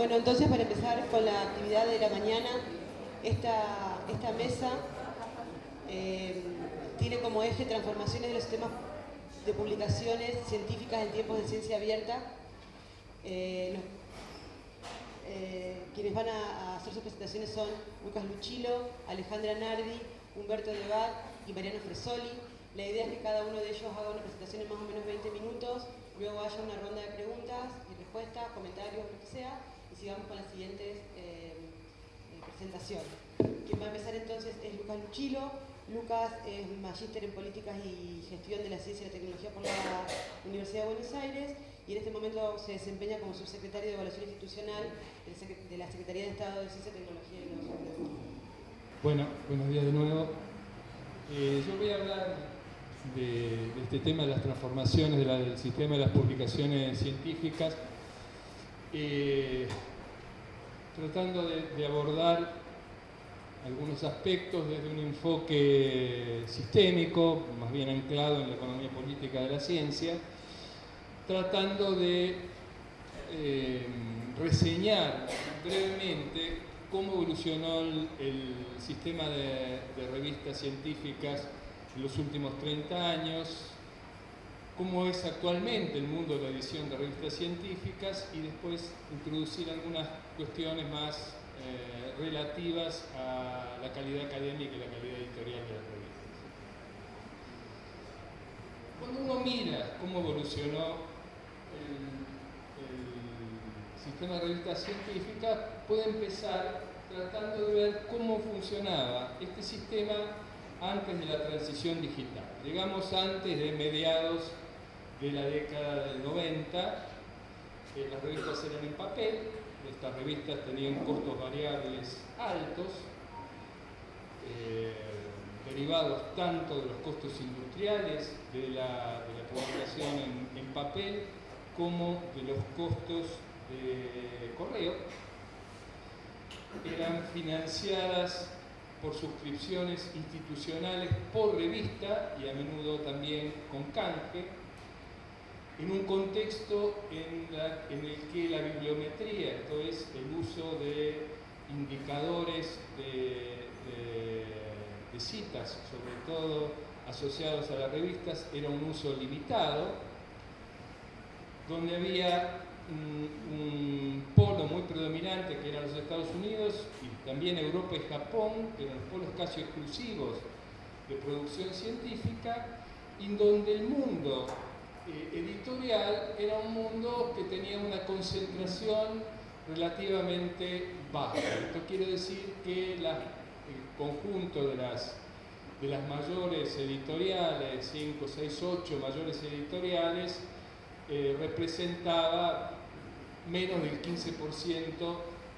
Bueno, entonces para empezar con la actividad de la mañana, esta, mesa eh, tiene como eje transformaciones de los sistemas de publicaciones científicas en tiempos de ciencia abierta. Eh, eh, quienes van a, hacer sus presentaciones son Lucas Luchilo, Alejandra Nardi, Humberto Levat y Mariano Fresoli. La idea es que cada uno de ellos haga una presentación en más o menos 20 minutos, luego haya una ronda de preguntas y respuestas, comentarios, lo que sea, sigamos con las siguientes eh, eh, presentaciones. Quien va a empezar entonces es Lucas Luchilo. Lucas es magíster en Políticas y Gestión de la Ciencia y la Tecnología por la Universidad de Buenos Aires y en este momento se desempeña como subsecretario de Evaluación Institucional de la Secretaría de Estado de Ciencia, Tecnología y Innovación. Bueno, buenos días de nuevo. Eh, yo voy a hablar de, este tema de las transformaciones del sistema de las publicaciones científicas, eh, tratando de, abordar algunos aspectos desde un enfoque sistémico, más bien anclado en la economía política de la ciencia, tratando de eh, reseñar brevemente cómo evolucionó el, sistema de, revistas científicas en los últimos 30 años, cómo es actualmente el mundo de la edición de revistas científicas y después introducir algunas cuestiones más eh, relativas a la calidad académica y la calidad editorial de las revistas. Cuando uno mira cómo evolucionó sistema de revistas científicas puede empezar tratando de ver cómo funcionaba este sistema antes de la transición digital. Digamos antes de mediados de la década del 90, eh, las revistas eran en papel, estas revistas tenían costos variables altos, eh, derivados tanto de los costos industriales de la, publicación en, en papel como de los costos de correo. Eran financiadas por suscripciones institucionales por revista y a menudo también con canje, en un contexto en, el que la bibliometría, esto es el uso de indicadores de, citas, sobre todo asociados a las revistas, era un uso limitado, donde había un, polo muy predominante que eran los Estados Unidos y también Europa y Japón, que eran los polos casi exclusivos de producción científica, en donde el mundo eh, editorial era un mundo que tenía una concentración relativamente baja. Esto quiere decir que el conjunto de las, de las mayores editoriales, 5, 6, 8 mayores editoriales, eh, representaba menos del 15%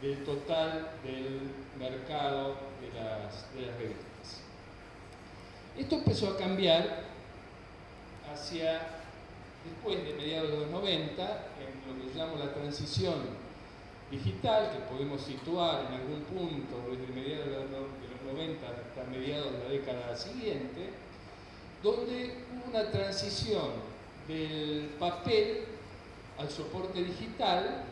del total del mercado de las, revistas. Esto empezó a cambiar hacia después de mediados de los 90, en lo que llamamos la transición digital, que podemos situar en algún punto desde mediados de los 90 hasta mediados de la década siguiente, donde hubo una transición del papel al soporte digital,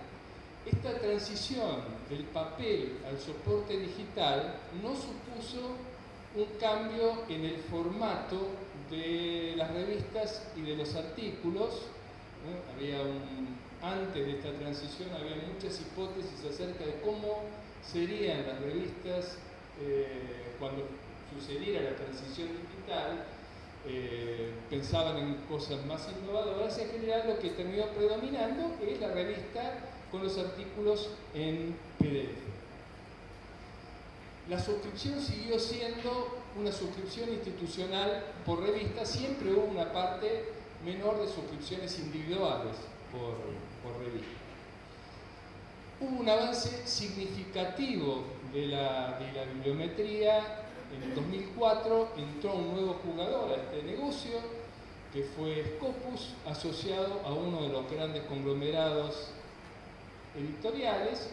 esta transición del papel al soporte digital no supuso un cambio en el formato de las revistas y de los artículos. Había un, antes de esta transición había muchas hipótesis acerca de cómo serían las revistas eh, cuando sucediera la transición digital eh, pensaban en cosas más innovadoras, en general lo que terminó predominando es la revista con los artículos en PDF. La suscripción siguió siendo una suscripción institucional por revista, siempre hubo una parte menor de suscripciones individuales por, por revista. Hubo un avance significativo de la, de la bibliometría en el 2004 entró un nuevo jugador a este negocio, que fue Scopus, asociado a uno de los grandes conglomerados editoriales,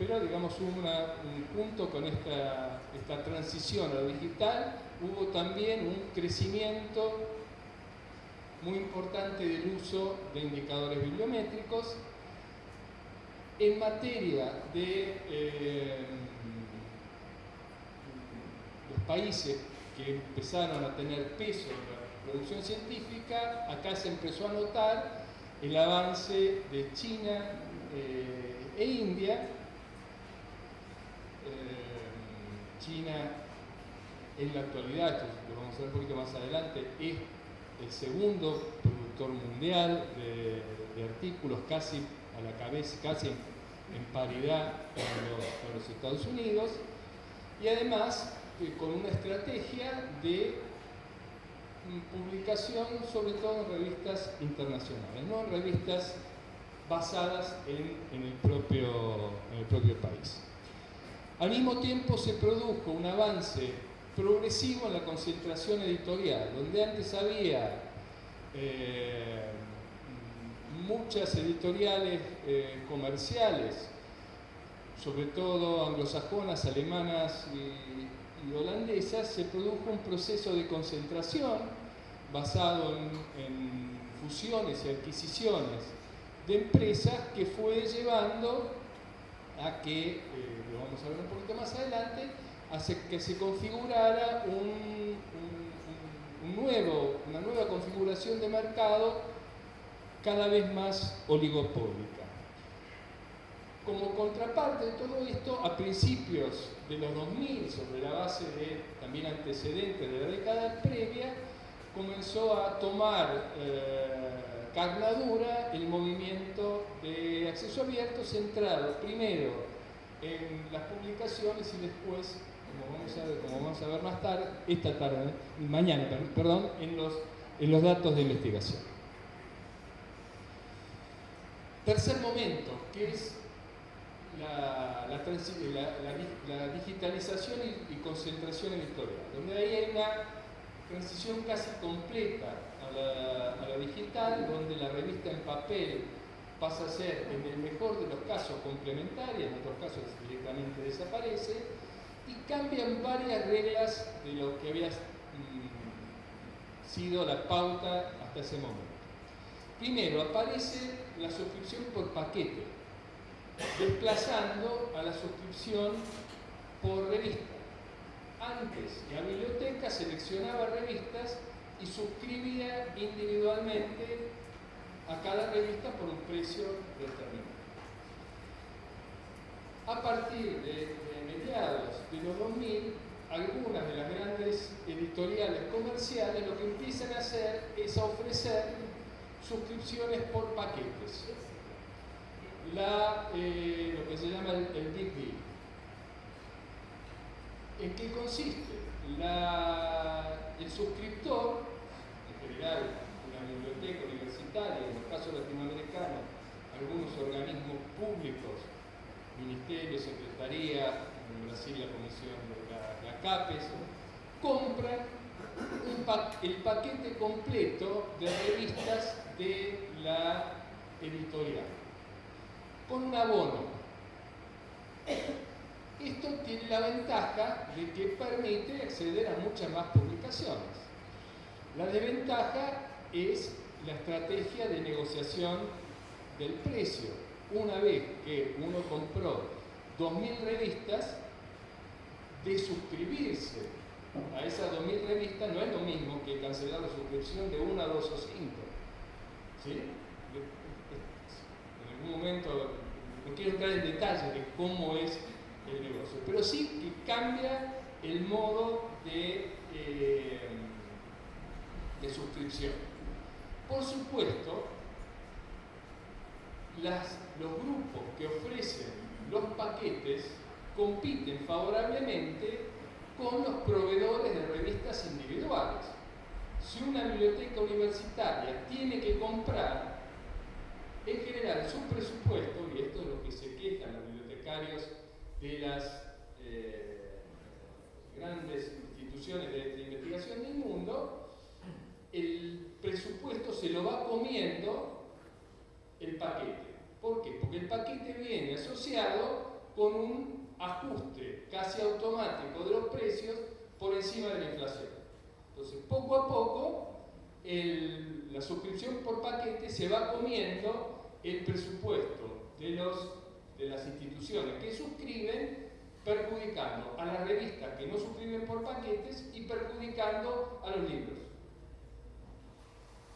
pero digamos hubo un punto con esta, esta transición a lo digital, hubo también un crecimiento muy importante del uso de indicadores bibliométricos en materia de eh, los países que empezaron a tener peso en la producción científica, acá se empezó a notar el avance de China eh, e India. Eh, China en la actualidad, esto lo vamos a ver un poquito más adelante, es el segundo productor mundial de, artículos, casi a la cabeza, casi en, paridad con los, Estados Unidos, y además eh, con una estrategia de publicación sobre todo en revistas internacionales, no en revistas basadas en, el propio, en el propio país. Al mismo tiempo se produjo un avance progresivo en la concentración editorial, donde antes había eh, muchas editoriales eh, comerciales, sobre todo anglosajonas, alemanas y, holandesas, se produjo un proceso de concentración basado en, fusiones y adquisiciones de empresas que fue llevando a que, eh, vamos a ver un poquito más adelante, hace que se configurara un, nuevo, una nueva configuración de mercado cada vez más oligopólica. Como contraparte de todo esto, a principios de los 2000, sobre la base de también antecedentes de la década previa, comenzó a tomar eh, carnadura el movimiento de acceso abierto centrado primero en las publicaciones y después como vamos a ver, como vamos a ver más tarde, esta tarde, mañana, perdón, en los, en los datos de investigación. Tercer momento, que es la, la, digitalización y, concentración editorial, donde ahí hay una transición casi completa a la, digital, donde la revista en papel pasa a ser, en el mejor de los casos, complementaria, en otros casos directamente desaparece, y cambian varias reglas de lo que había mm, sido la pauta hasta ese momento. Primero, aparece la suscripción por paquete, desplazando a la suscripción por revista. Antes, la biblioteca seleccionaba revistas y suscribía individualmente a cada revista por un precio determinado. A partir de mediados de los 2000, algunas de las grandes editoriales comerciales lo que empiezan a hacer es a ofrecer suscripciones por paquetes. La, eh, lo que se llama el, Big Deal. ¿En qué consiste? el suscriptor, en general una biblioteca en el caso latinoamericano, algunos organismos públicos, ministerios, secretaría, en Brasil la Comisión de la, CAPES, compran el paquete completo de revistas de la editorial, con un abono. Esto tiene la ventaja de que permite acceder a muchas más publicaciones. La desventaja es la estrategia de negociación del precio. Una vez que uno compró 2.000 revistas, de suscribirse a esas 2.000 revistas no es lo mismo que cancelar la suscripción de una, dos o cinco. ¿Sí? En algún momento, no quiero entrar en detalle de cómo es el negocio, pero sí que cambia el modo de, eh, de suscripción. Por supuesto, los grupos que ofrecen los paquetes compiten favorablemente con los proveedores de revistas individuales. Si una biblioteca universitaria tiene que comprar, en general su presupuesto, y esto es lo que se quejan los bibliotecarios de las eh, grandes instituciones de investigación del mundo, el presupuesto se lo va comiendo el paquete. ¿Por qué? Porque el paquete viene asociado con un ajuste casi automático de los precios por encima de la inflación. Entonces, poco a poco, la suscripción por paquete se va comiendo el presupuesto de los, de las instituciones que suscriben, perjudicando a las revistas que no suscriben por paquetes y perjudicando a los libros.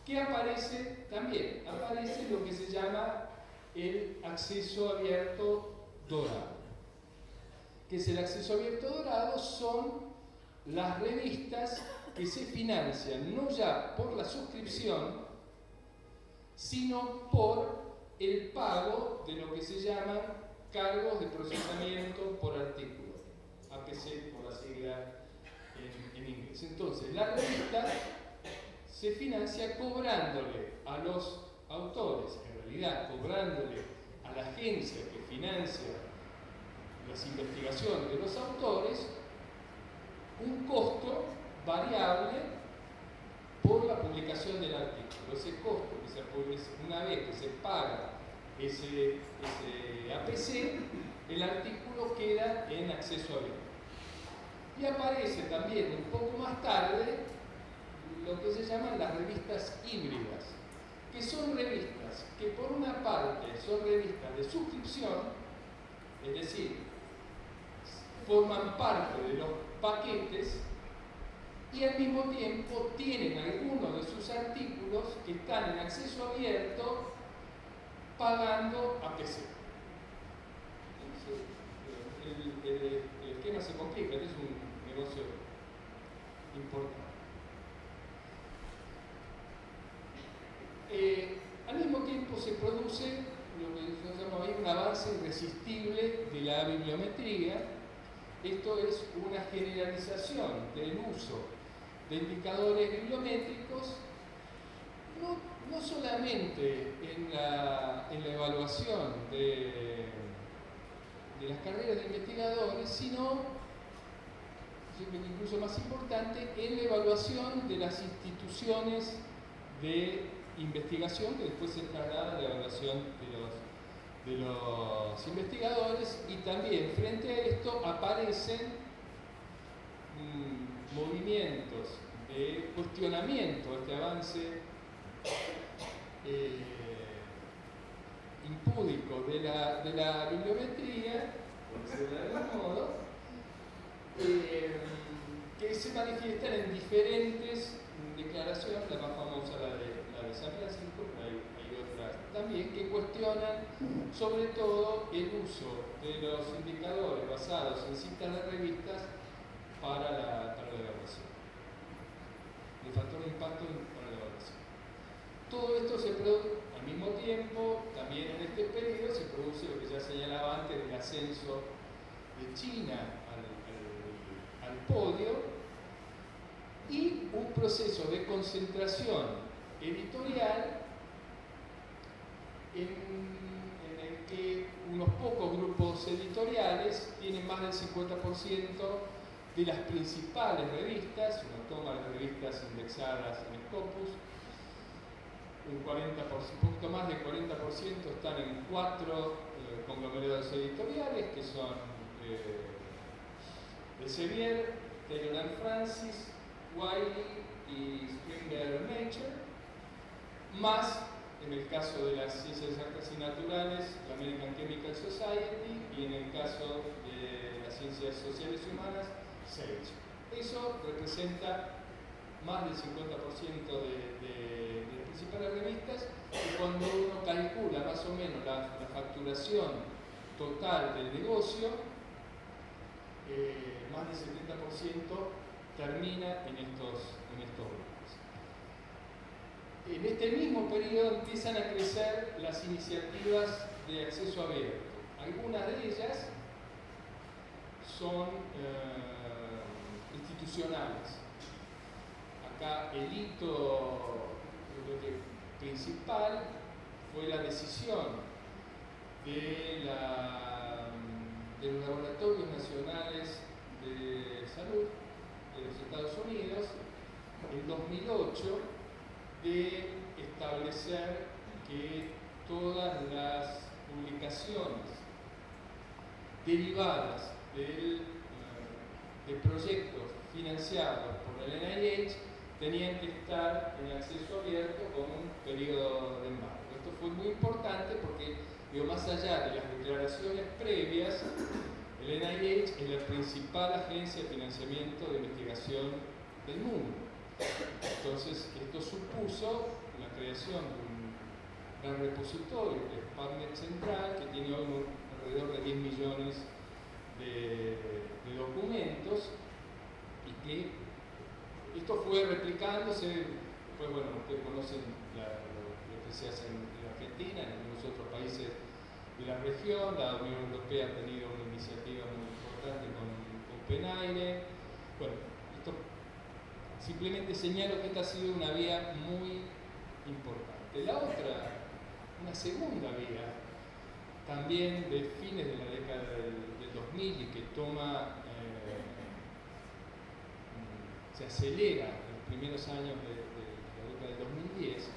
¿Qué aparece también? Aparece lo que se llama el acceso abierto dorado. ¿Qué es el acceso abierto dorado? Son las revistas que se financian no ya por la suscripción, sino por el pago de lo que se llaman cargos de procesamiento por artículo, APC por la sigla en, inglés. Entonces, la revista se financia cobrándole a los autores, en realidad cobrándole a la agencia que financia las investigaciones de los autores, un costo variable por la publicación del artículo. Ese costo que se una vez que se paga ese, APC, el artículo queda en acceso abierto. Y aparece también un poco más tarde lo que se llaman las revistas híbridas, que son revistas que por una parte son revistas de suscripción, es decir, forman parte de los paquetes y al mismo tiempo tienen algunos de sus artículos que están en acceso abierto pagando a PC. El, el, esquema se complica, es un negocio importante. Eh, al mismo tiempo se produce lo que se llama un avance irresistible de la bibliometría. Esto es una generalización del uso de indicadores bibliométricos, no, solamente en la, evaluación de, de las carreras de investigadores, sino, incluso más importante, en la evaluación de las instituciones de investigación que después se traslada a la evaluación de los, de los investigadores y también frente a esto aparecen movimientos de cuestionamiento este avance eh, impúdico de la, de la bibliometría, por decirlo de algún modo, eh, que se manifiestan en diferentes declaraciones, la más famosa la de, hay otras también, que cuestionan sobre todo el uso de los indicadores basados en citas de revistas para la, para la evaluación. El factor de impacto para la evaluación. Todo esto se produce al mismo tiempo, también en este periodo se produce lo que ya señalaba antes del ascenso de China al, al, podio y un proceso de concentración editorial en, el que unos pocos grupos editoriales tienen más del 50% de las principales revistas, uno toma las revistas indexadas en Scopus, un 40%, un poquito más del 40% están en cuatro eh, conglomerados editoriales que son eh, Elsevier, Taylor Francis, Wiley y Springer Nature, más en el caso de las ciencias exactas y naturales, la American Chemical Society y en el caso de las ciencias sociales y humanas, eso representa más del 50% de, las principales revistas y cuando uno calcula más o menos la, facturación total del negocio, eh, más del 70% termina en estos. En este mismo periodo empiezan a crecer las iniciativas de acceso abierto. Algunas de ellas son eh, institucionales. Acá el hito principal fue la decisión de, los laboratorios nacionales de salud de los Estados Unidos en 2008 de establecer que todas las publicaciones derivadas del de proyectos financiados por el NIH tenían que estar en acceso abierto con un periodo de embargo. Esto fue muy importante porque Digo, más allá de las declaraciones previas, el NIH es la principal agencia de financiamiento de investigación del mundo. Entonces, esto supuso la creación de un gran repositorio, que es PubMed Central, que tiene alrededor de 10 millones de, documentos y que esto fue replicándose, pues bueno, ustedes conocen lo, que se hace en, Argentina, en algunos otros países de la región, la Unión Europea ha tenido una iniciativa muy importante con, con. Bueno, simplemente señalo que esta ha sido una vía muy importante. La otra, una segunda vía, también de fines de la década del, 2000 y que toma, eh, se acelera en los primeros años de, la década del 2010,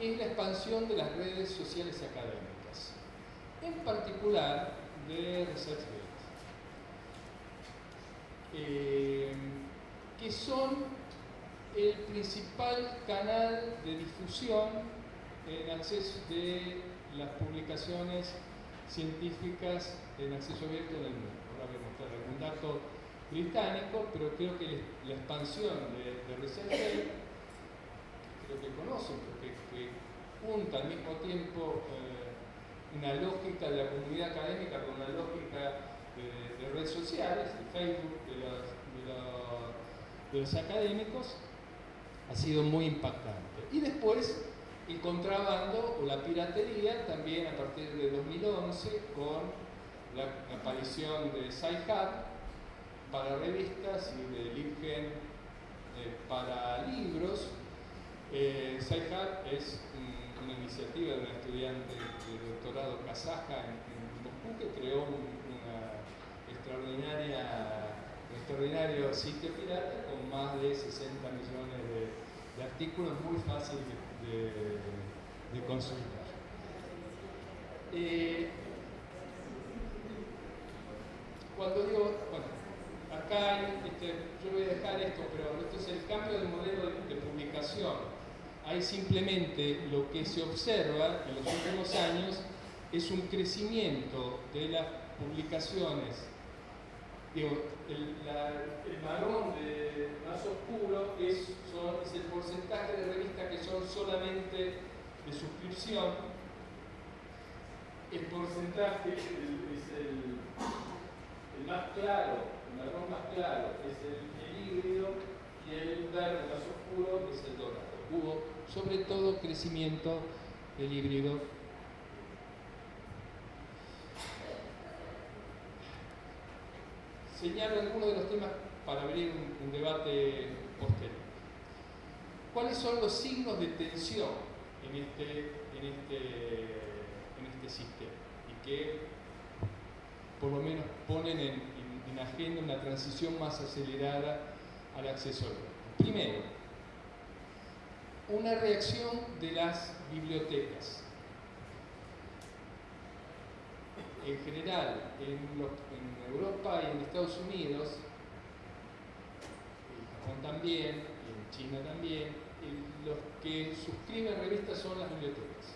es la expansión de las redes sociales académicas, en particular de ResearchGate, eh, que son el principal canal de difusión en acceso de las publicaciones científicas en acceso abierto en el mundo. Ahora voy a mostrar algún dato británico, pero creo que la expansión de, de creo que conocen, porque que junta al mismo tiempo eh, una lógica de la comunidad académica con una lógica de, redes sociales, de Facebook, de los académicos, ha sido muy impactante. Y después el contrabando o la piratería también a partir de 2011 con la aparición de SciHub para revistas y de LibGen eh, para libros. Eh, es una iniciativa de una estudiante de doctorado kazaja en, Moscú que creó una extraordinaria, un extraordinario sitio pirata con más de 60 millones de, artículos muy fáciles de, consultar. Eh, cuando digo, bueno, acá este, yo voy a dejar esto, pero esto es el cambio de modelo de, publicación. Ahí simplemente lo que se observa en los últimos años es un crecimiento de las publicaciones. Digo, el, marrón más oscuro es, es el porcentaje de revistas que son solamente de suscripción. El porcentaje es el el más claro, el marrón más claro es el, híbrido y el verde más oscuro es el dorado. Hubo sobre todo crecimiento del híbrido. Señalo algunos de los temas para abrir un, debate posterior. ¿Cuáles son los signos de tensión en este, este, este sistema? Y que por lo menos ponen en, agenda una transición más acelerada al acceso al Primero, una reacción de las bibliotecas. En general, en, Europa y en Estados Unidos, en Japón también, en China también, los que suscriben revistas son las bibliotecas.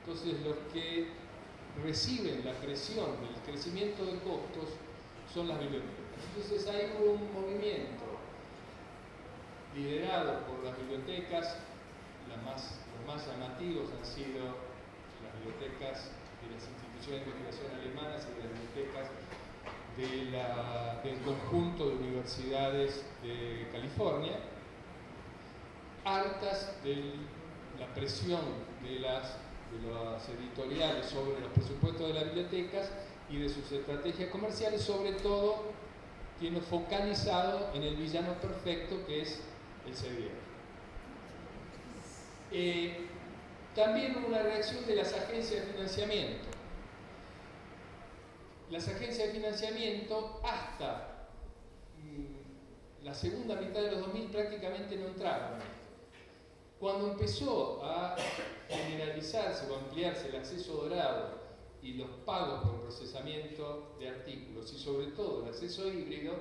Entonces, los que reciben la presión del crecimiento de costos son las bibliotecas. Entonces hay un movimiento liderado por las bibliotecas, los más llamativos han sido las bibliotecas de las instituciones de investigación alemanas y las bibliotecas del conjunto de universidades de California, hartas de la presión de las editoriales sobre los presupuestos de las bibliotecas y de sus estrategias comerciales, sobre todo tiene focalizado en el villano perfecto que es el CDR. Eh, también una reacción de las agencias de financiamiento. Las agencias de financiamiento hasta mm, la segunda mitad de los 2000 prácticamente no entraron. Cuando empezó a generalizarse o ampliarse el acceso dorado y los pagos por procesamiento de artículos y sobre todo el acceso híbrido,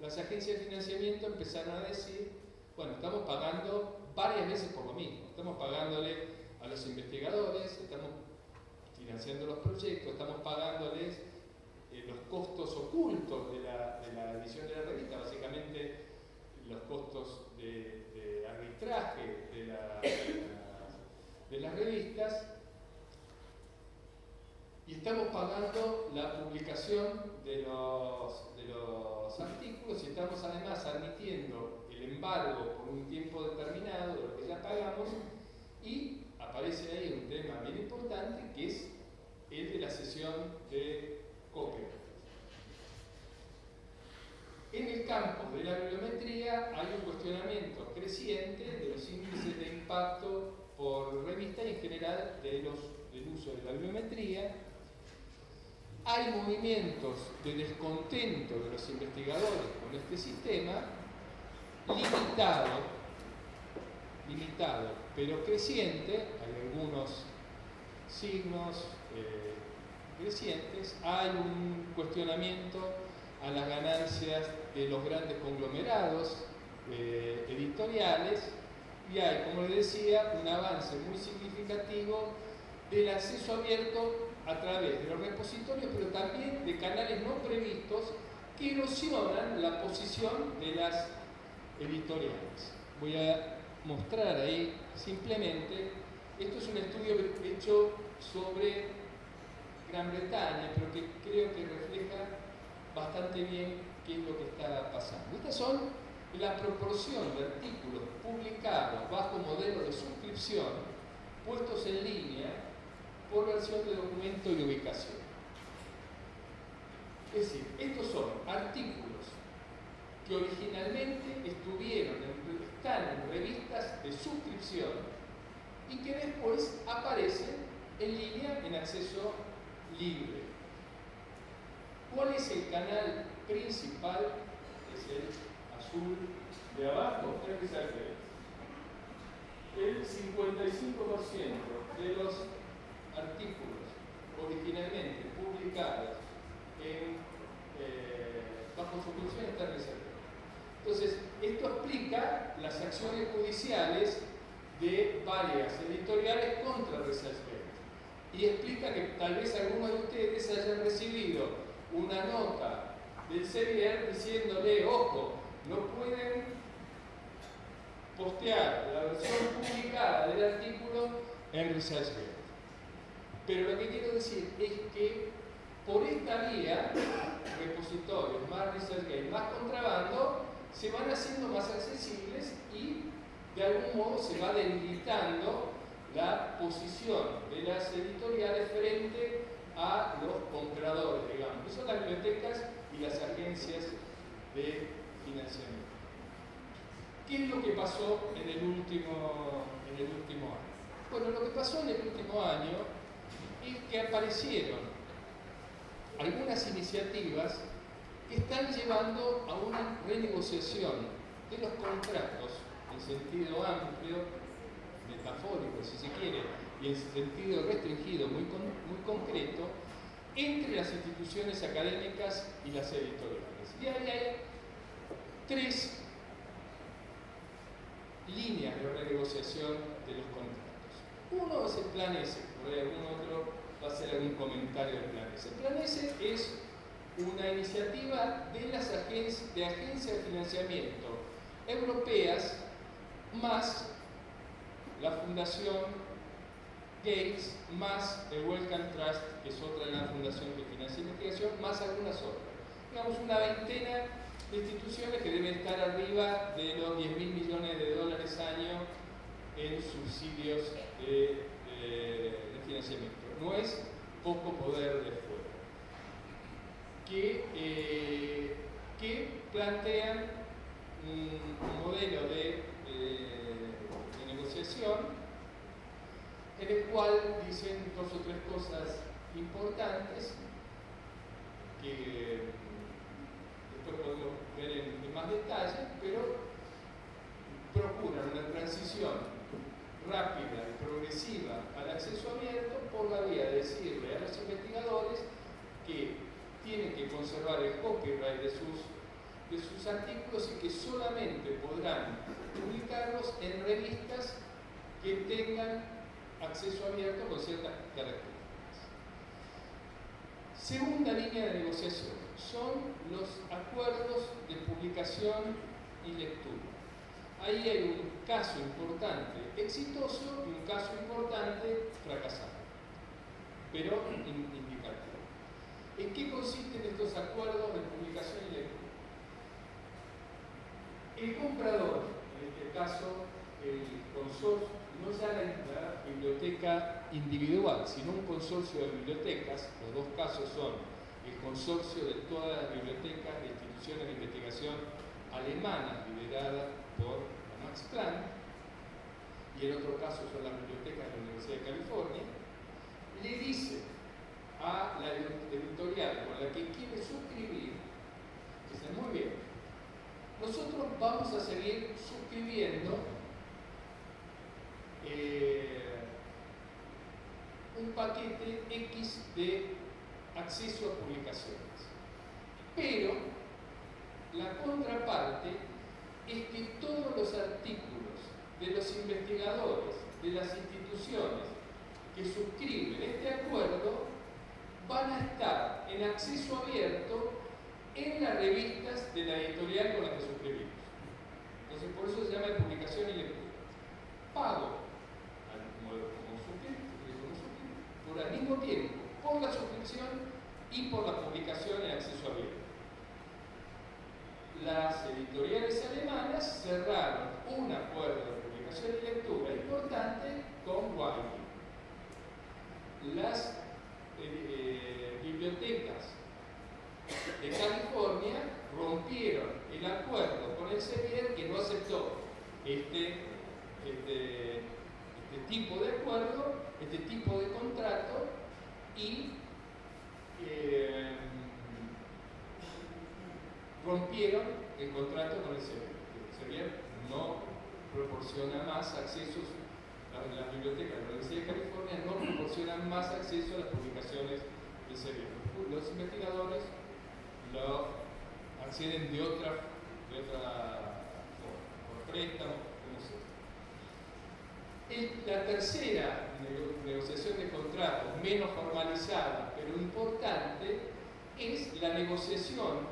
las agencias de financiamiento empezaron a decir, bueno, estamos pagando varias veces por lo mismo, estamos pagándole a los investigadores, estamos financiando los proyectos, estamos pagándoles eh, los costos ocultos de la, edición de la revista, básicamente los costos de, arbitraje de, las revistas, y estamos pagando la publicación de los, de los artículos y estamos además admitiendo el embargo por un tiempo determinado de lo que ya pagamos y aparece ahí un tema bien importante que es el de la sesión de copia. En el campo de la bibliometría hay un cuestionamiento creciente de los índices de impacto por revista y en general de los, del uso de la bibliometría. Hay movimientos de descontento de los investigadores con este sistema limitado, limitado, pero creciente, hay algunos signos eh, crecientes, hay un cuestionamiento a las ganancias de los grandes conglomerados eh, editoriales y hay, como les decía, un avance muy significativo del acceso abierto a través de los repositorios, pero también de canales no previstos que erosionan la posición de las editoriales. Voy a mostrar ahí simplemente, esto es un estudio hecho sobre Gran Bretaña, pero que creo que refleja bastante bien qué es lo que está pasando. Estas son la proporción de artículos publicados bajo modelo de suscripción puestos en línea por versión de documento y ubicación. Es decir, estos son artículos que originalmente estuvieron están en revistas de suscripción y que después aparecen en línea en acceso libre. ¿Cuál es el canal principal? Es el azul de abajo, el 55% de los artículos originalmente publicados en, eh, bajo suscripción están reservados. Entonces, esto explica las acciones judiciales de varias editoriales contra ResearchGate y explica que tal vez algunos de ustedes hayan recibido una nota del CBR diciéndole, ojo, no pueden postear la versión publicada del artículo en ResearchGate. Pero lo que quiero decir es que por esta vía, repositorios, más ResearchGate, más contrabando, se van haciendo más accesibles y de algún modo se va debilitando la posición de las editoriales frente a los compradores, digamos, que son las bibliotecas y las agencias de financiamiento. ¿Qué es lo que pasó en el último, en el último año? Bueno, lo que pasó en el último año es que aparecieron algunas iniciativas que están llevando a una renegociación de los contratos en sentido amplio, metafórico si se quiere, en sentido restringido, muy, concreto, entre las instituciones académicas y las editoriales. Y ahí hay tres líneas de renegociación de los contratos. Uno es el plan S, por ahí algún otro va a hacer algún comentario del plan S. El plan S es una iniciativa de las de, agencias de financiamiento europeas más la Fundación Gates, más el Wellcome Trust, que es otra gran fundación que financia investigación, más algunas otras. Digamos una veintena de instituciones que deben estar arriba de los 10 mil millones de dólares año en subsidios de, financiamiento. No es poco poder de eh, que, plantean un, modelo de, negociación en el cual dicen dos o tres cosas importantes que después podemos ver en, más detalle, pero procuran una transición rápida y progresiva al acceso abierto por la vía de decirle a los investigadores que tienen que conservar el copyright de sus, de sus artículos y que solamente podrán publicarlos en revistas que tengan acceso abierto con ciertas características. Segunda línea de negociación son los acuerdos de publicación y lectura. Ahí hay un caso importante exitoso y un caso importante fracasado, pero indicativo. ¿En qué consisten estos acuerdos de publicación y lectura? El comprador, en este caso el consorcio, no ya la, biblioteca individual, sino un consorcio de bibliotecas, los dos casos son el consorcio de todas las bibliotecas de instituciones de investigación alemanas lideradas por Max Planck, y el otro caso son las bibliotecas de la Universidad de California, le dice a la editorial con la que quiere suscribir, dice, muy bien, nosotros vamos a seguir suscribiendo eh, un paquete X de acceso a publicaciones. Pero la contraparte es que todos los artículos de los investigadores, de las instituciones que suscriben este acuerdo, van a estar en acceso abierto en las revistas de la editorial con la que suscribimos. Entonces, por eso se llama publicación y lectura. Pago al mismo tiempo por la suscripción y por la publicación en acceso abierto. Las editoriales alemanas cerraron un acuerdo de publicación y lectura importante con Wiley. Las eh, eh, bibliotecas de California rompieron el acuerdo con el Sevier que no aceptó este, este este tipo de acuerdo, este tipo de contrato y eh, rompieron el contrato con el CERVIER. El no proporciona más accesos, las bibliotecas de la Universidad de California no proporcionan más acceso a las publicaciones del CERVIER. Los investigadores lo acceden de otra, de otra forma, préstamo, la tercera negociación de contratos, menos formalizada, pero importante, es la negociación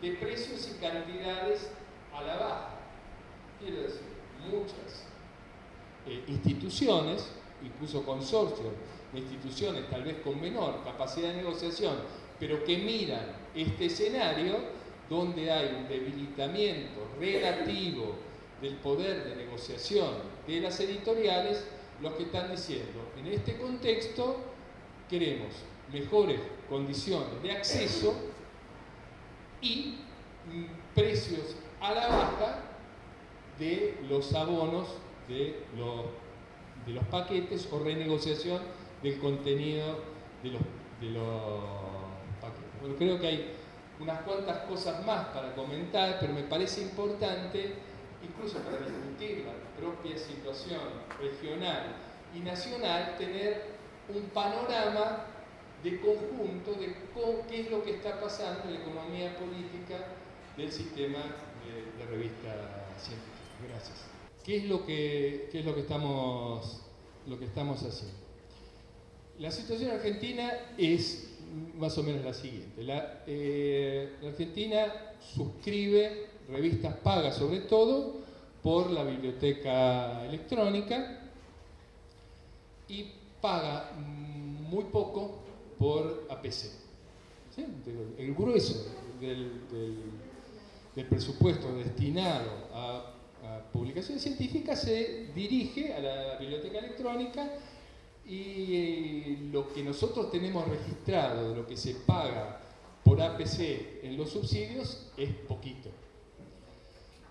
de precios y cantidades a la baja. Quiero decir, muchas eh, instituciones, incluso consorcios de instituciones tal vez con menor capacidad de negociación, pero que miran este escenario donde hay un debilitamiento relativo del poder de negociación de las editoriales, los que están diciendo, en este contexto queremos mejores condiciones de acceso y mm, precios a la baja de los abonos de los, de los paquetes o renegociación del contenido de los, de los paquetes. creo que hay unas cuantas cosas más para comentar, pero me parece importante incluso para discutir la propia situación regional y nacional, tener un panorama de conjunto de qué es lo que está pasando en la economía política del sistema de, revista científica. Gracias. ¿Qué es lo que, es lo que, estamos, lo que estamos haciendo? La situación argentina es más o menos la siguiente. La, eh, la Argentina suscribe revistas pagas sobre todo por la biblioteca electrónica y paga muy poco por APC. El grueso del, presupuesto destinado a, publicaciones científicas se dirige a la biblioteca electrónica y eh, lo que nosotros tenemos registrado de lo que se paga por APC en los subsidios es poquito.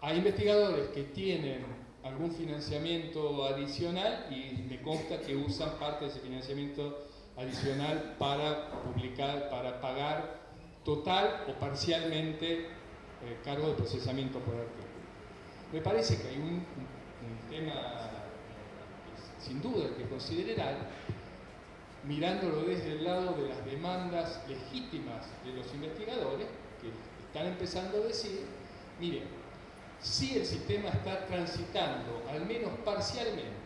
Hay investigadores que tienen algún financiamiento adicional y me consta que usan parte de ese financiamiento adicional para publicar, para pagar total o parcialmente eh, cargo de procesamiento por artículo. Me parece que hay un, tema eh, sin duda que considerar, mirándolo desde el lado de las demandas legítimas de los investigadores, que están empezando a decir, miren, si el sistema está transitando, al menos parcialmente,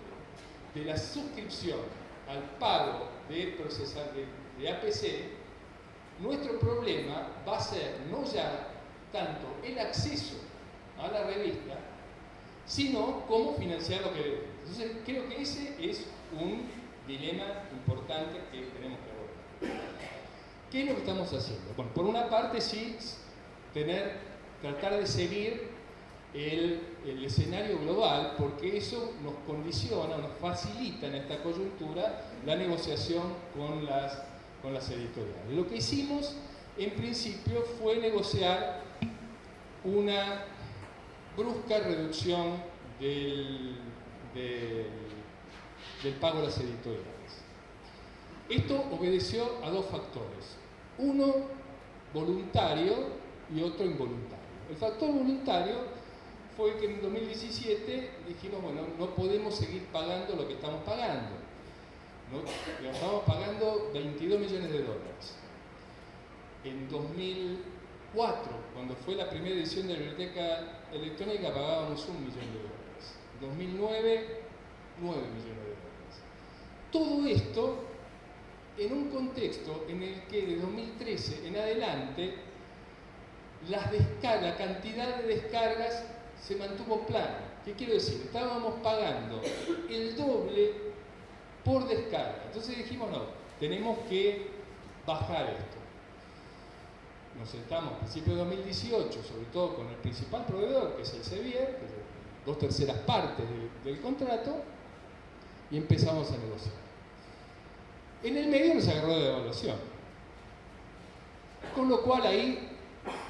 de la suscripción al pago de, procesar, de, APC, nuestro problema va a ser no ya tanto el acceso a la revista, sino cómo financiar lo que debemos. Entonces, creo que ese es un dilema importante que tenemos que abordar. ¿Qué es lo que estamos haciendo? Bueno, por una parte sí, tener, tratar de seguir el, escenario global, porque eso nos condiciona, nos facilita en esta coyuntura la negociación con las, con las editoriales. Lo que hicimos en principio fue negociar una brusca reducción del, del, del pago de las editoriales. Esto obedeció a dos factores. Uno voluntario y otro involuntario. El factor voluntario fue que en 2017 dijimos, bueno, no podemos seguir pagando lo que estamos pagando. ¿no? Estamos pagando 22 millones de dólares. En 2004, cuando fue la primera edición de la biblioteca electrónica, pagábamos un millón de dólares. En 2009, 9 millones de dólares. Todo esto en un contexto en el que de 2013 en adelante las la cantidad de descargas se mantuvo plana. ¿Qué quiero decir? Estábamos pagando el doble por descarga. Entonces dijimos, no, tenemos que bajar esto. Nos sentamos a principios de 2018, sobre todo con el principal proveedor, que es el Sevier, dos terceras partes del, contrato, y empezamos a negociar. En el medio nos agarró de devaluación. Con lo cual ahí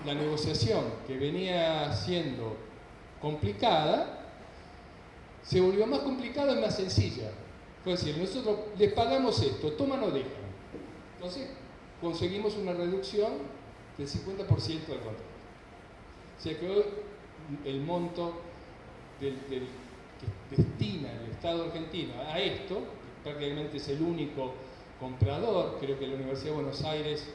la negociación que venía siendo complicada se volvió más complicada y más sencilla. Fue decir, nosotros les pagamos esto, toman o dejan. Entonces conseguimos una reducción del 50% del contrato. O sea que hoy el monto que destina el Estado argentino a esto, prácticamente es el único comprador, creo que la Universidad de Buenos Aires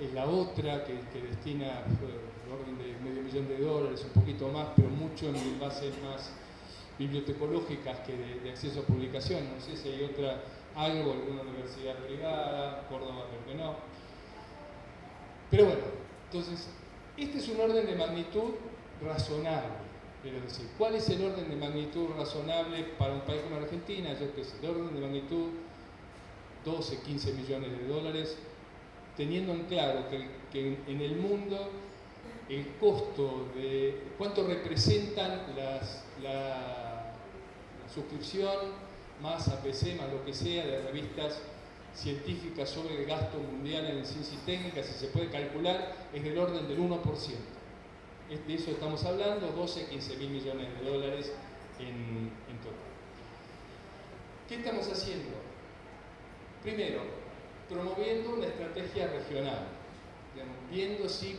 es la otra que, que destina el orden de medio millón de dólares, un poquito más, pero mucho en bases más bibliotecológicas que de, acceso a publicación. No sé si hay otra, algo, alguna universidad privada, Córdoba creo que no. Pero bueno, entonces, este es un orden de magnitud razonable. Quiero decir, ¿cuál es el orden de magnitud razonable para un país como Argentina? Yo qué sé, el orden de magnitud 12, 15 millones de dólares, teniendo en claro que, que en el mundo el costo de cuánto representan las, la, suscripción más APC, más lo que sea, de revistas científicas sobre el gasto mundial en ciencia y técnica, si se puede calcular, es del orden del 1%. De eso estamos hablando, 12, 15 mil millones de dólares en, en total. ¿Qué estamos haciendo? Primero, promoviendo una estrategia regional, digamos, viendo si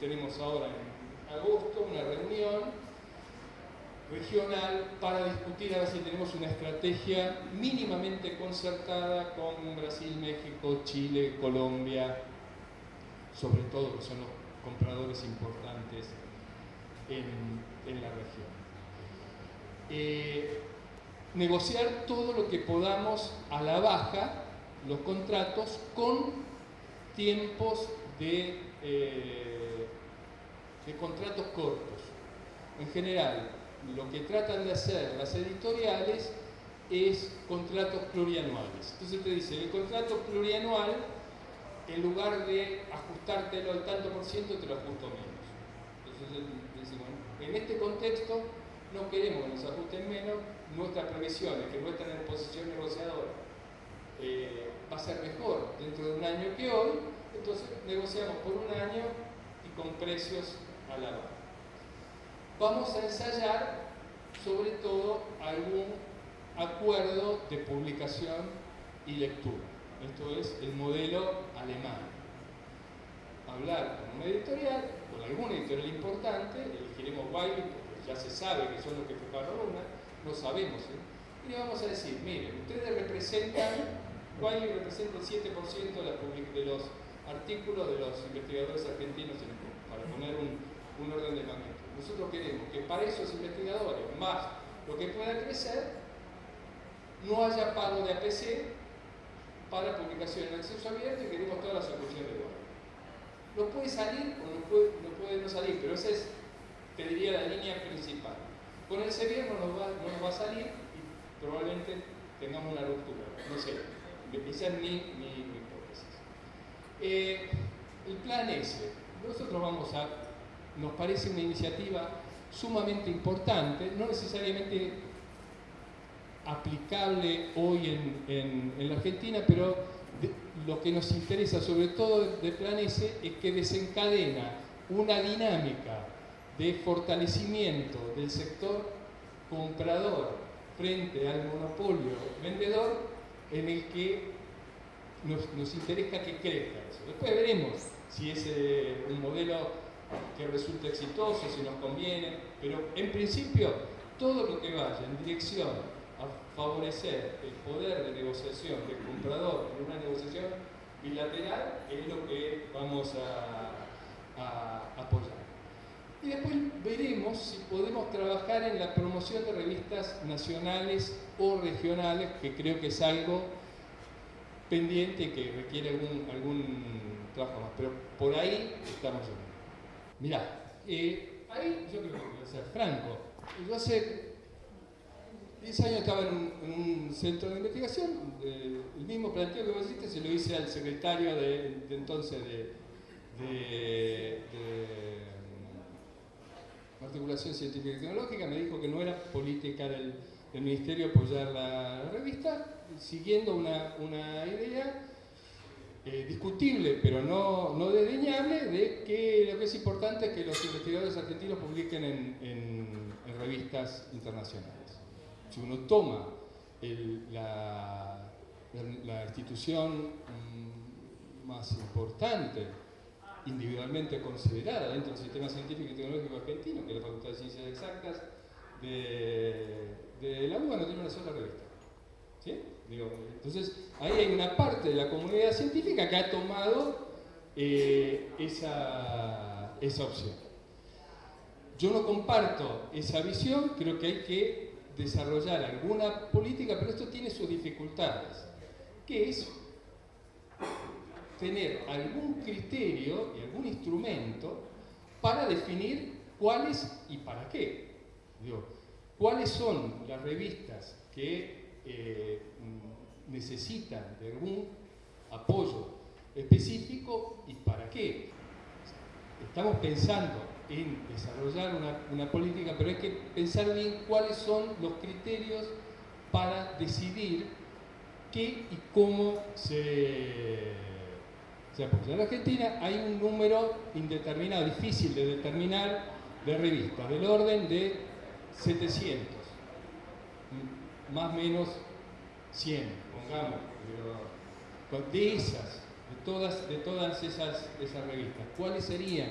tenemos ahora en agosto una reunión regional para discutir a ver si tenemos una estrategia mínimamente concertada con Brasil, México, Chile, Colombia, sobre todo que son los compradores importantes en, la región. Eh, negociar todo lo que podamos a la baja los contratos con tiempos de, eh, de contratos cortos. En general, lo que tratan de hacer las editoriales es contratos plurianuales. Entonces te dice, el contrato plurianual, en lugar de ajustártelo al tanto por ciento, te lo ajusto menos. Entonces decimos, en este contexto no queremos que nos ajusten menos, nuestras previsiones, que muestran en posición negociadora, eh, va a ser mejor dentro de un año que hoy, entonces negociamos por un año y con precios a la baja. Vamos a ensayar sobre todo algún acuerdo de publicación y lectura. Esto es el modelo alemán. Hablar con una editorial, con alguna editorial importante, elegiremos Wiley porque ya se sabe que son los que preparan una, no sabemos. ¿eh? Y le vamos a decir, miren, ustedes representan Wiley representa el 7% de, los artículos de los investigadores argentinos para poner un, un orden de magnitud. Nosotros queremos que para esos investigadores, más lo que pueda crecer, no haya pago de APC para publicación en acceso abierto y queremos toda la solución de web. No puede salir o no puede no, puede no salir, pero esa es, te diría, la línea principal. Con el Sevier no nos, va, no nos va a salir y probablemente tengamos una ruptura. No sé, esa es mi, mi, hipótesis. Eh, el plan S, nosotros vamos a, nos parece una iniciativa sumamente importante, no necesariamente aplicable hoy en, en, la Argentina, pero lo que nos interesa sobre todo de Plan S es que desencadena una dinámica de fortalecimiento del sector comprador frente al monopolio vendedor en el que nos, nos interesa que crezca eso. Después veremos si es un modelo que resulta exitoso, si nos conviene, pero en principio todo lo que vaya en dirección a favorecer el poder de negociación del comprador en una negociación bilateral es lo que vamos a, apoyar. Y después veremos si podemos trabajar en la promoción de revistas nacionales o regionales, que creo que es algo pendiente que requiere algún, algún trabajo más. Pero por ahí estamos yendo. Mirá, eh, ahí yo creo que voy a ser franco. Yo hace 10 años estaba en un, centro de investigación, el mismo planteo que vos hiciste se lo hice al secretario de, entonces de, mm, Articulación Científica y Tecnológica, me dijo que no era política del, Ministerio apoyar la, revista, siguiendo una idea eh, discutible, pero no, no desdeñable, de que lo que es importante es que los investigadores argentinos publiquen en, revistas internacionales. Si uno toma la, la, institución mm, más importante, individualmente considerada dentro del sistema científico y tecnológico argentino, que es la Facultad de Ciencias Exactas de, de la UBA, no tiene una sola revista. ¿Sí? Entonces, ahí hay una parte de la comunidad científica que ha tomado eh, esa, esa opción. Yo no comparto esa visión, creo que hay que desarrollar alguna política, pero esto tiene sus dificultades, que es tener algún criterio y algún instrumento para definir cuáles y para qué. Digo, cuáles son las revistas que eh, necesitan de algún apoyo específico y para qué. Estamos pensando en desarrollar una, una, política, pero hay que pensar bien cuáles son los criterios para decidir qué y cómo se, se apoya. En Argentina hay un número indeterminado, difícil de determinar, de revistas, del orden de 700, más o menos 100, pongamos, de esas, de todas, de todas esas, esas revistas, ¿cuáles serían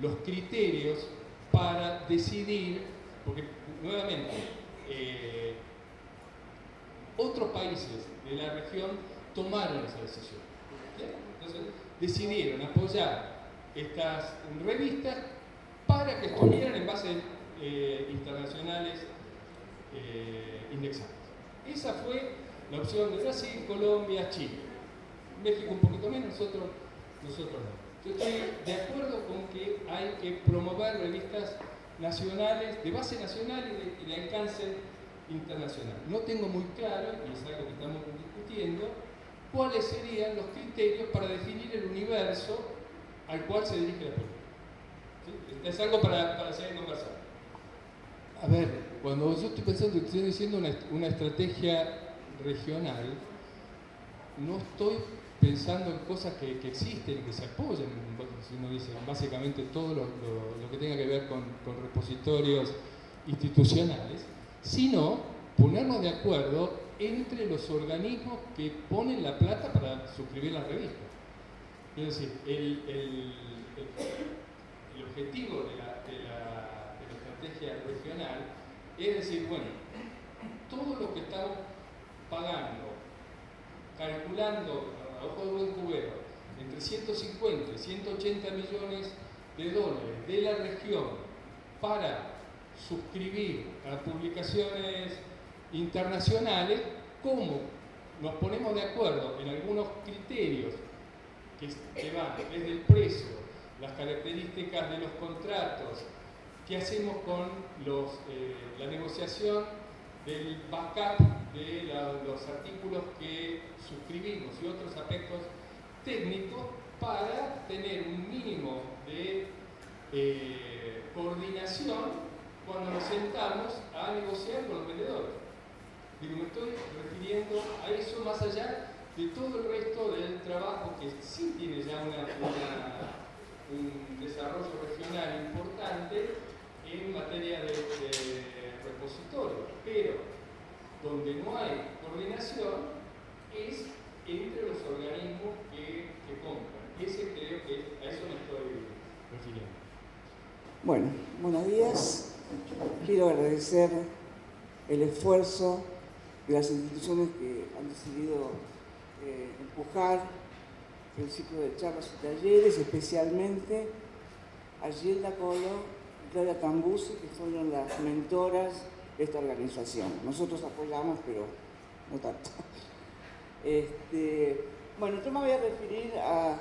los criterios para decidir, porque nuevamente, eh, otros países de la región tomaron esa decisión. Entonces, decidieron apoyar estas revistas para que estuvieran en bases eh, internacionales eh, indexadas. Esa fue la opción de Brasil, Colombia, Chile. México un poquito menos, nosotros, nosotros no. Yo estoy de acuerdo con que hay que promover revistas nacionales, de base nacional y de, alcance internacional. No tengo muy claro, y es algo que estamos discutiendo, cuáles serían los criterios para definir el universo al cual se dirige la política. Es algo para, para seguir conversando. A ver, cuando yo estoy pensando, estoy diciendo una, una estrategia regional, no estoy pensando en cosas que, existen y que se apoyan, uno dice básicamente todo lo, que tenga que ver con, repositorios institucionales, sino ponernos de acuerdo entre los organismos que ponen la plata para suscribir la revista. Es decir, el, objetivo de la, de la regional es decir, bueno, todo lo que estamos pagando, calculando a ojo de buen cubero, entre 150 y 180 millones de dólares de la región para suscribir a publicaciones internacionales, ¿cómo nos ponemos de acuerdo en algunos criterios que, van desde el precio, las características de los contratos, qué hacemos con eh, la negociación del backup de los artículos que suscribimos y otros aspectos técnicos para tener un mínimo de eh, coordinación cuando nos sentamos a negociar con los vendedores. Digo, me estoy refiriendo a eso más allá de todo el resto del trabajo que sí tiene ya un desarrollo regional importante en materia de, repositorio, pero donde no hay coordinación es entre los organismos que, que compran. Ese creo que a eso me estoy refiriendo. Bueno, buenos días. Quiero agradecer el esfuerzo de las instituciones que han decidido eh, empujar el ciclo de charlas y talleres, especialmente a Gilda Colo Claudia Cambusi, que fueron las mentoras de esta organización. Nosotros apoyamos, pero no tanto. Este, bueno, yo me voy a referir a,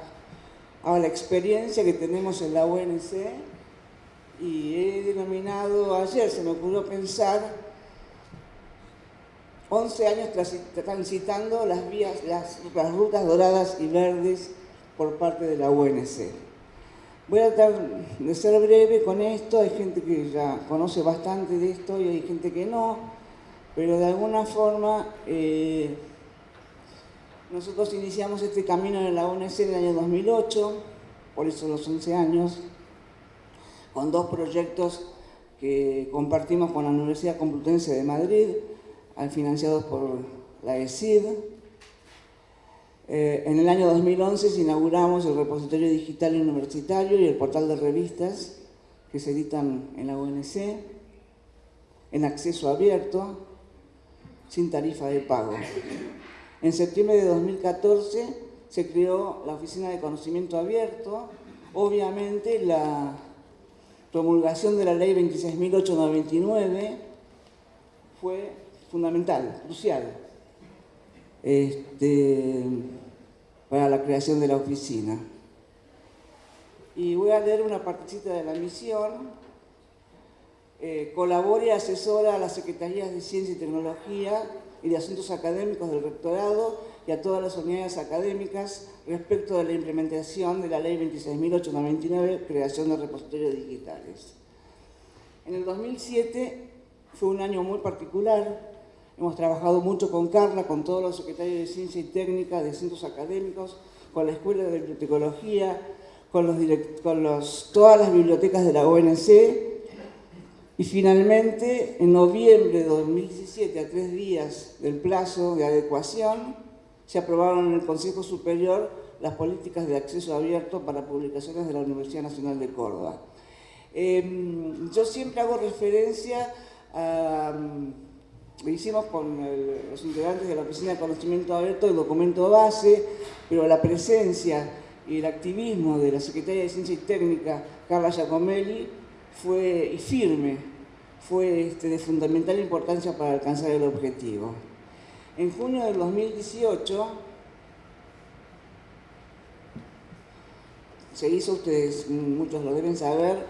a la experiencia que tenemos en la UNC y he denominado, ayer se me ocurrió pensar, 11 años transitando las vías, las, rutas doradas y verdes por parte de la UNC. Voy a tratar de ser breve con esto, hay gente que ya conoce bastante de esto y hay gente que no, pero de alguna forma eh, nosotros iniciamos este camino en la UNC en el año 2008, por eso los 11 años, con dos proyectos que compartimos con la Universidad Complutense de Madrid, financiados por la ESID. Eh, en el año 2011 inauguramos el repositorio digital universitario y el portal de revistas que se editan en la UNC, en acceso abierto, sin tarifa de pago. En septiembre de 2014 se creó la Oficina de Conocimiento Abierto, obviamente la promulgación de la ley 26.899 fue fundamental, crucial, este, para la creación de la oficina. Y voy a leer una partecita de la misión. Eh, colabora y asesora a las Secretarías de Ciencia y Tecnología y de Asuntos Académicos del Rectorado y a todas las unidades académicas respecto de la implementación de la Ley 26.899, creación de repositorios digitales. En el 2007 fue un año muy particular. Hemos trabajado mucho con Carla, con todos los secretarios de Ciencia y Técnica de centros académicos, con la Escuela de Bibliotecología, con, los, todas las bibliotecas de la ONC y finalmente, en noviembre de 2017, a tres días del plazo de adecuación, se aprobaron en el Consejo Superior las políticas de acceso abierto para publicaciones de la Universidad Nacional de Córdoba. Em, yo siempre hago referencia a... Lo hicimos con los integrantes de la Oficina de Conocimiento Abierto, el documento base, pero la presencia y el activismo de la Secretaria de Ciencia y Técnica, Carla Giacomelli, fue y firme, fue este, de fundamental importancia para alcanzar el objetivo. En junio del 2018 se hizo, ustedes muchos lo deben saber,